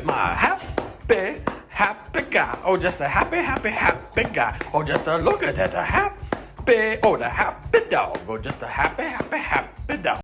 with my happy, happy guy. Oh, just a happy, happy, happy guy. Oh, just a look at that, a happy, oh, the happy dog. Oh, just a happy, happy, happy dog.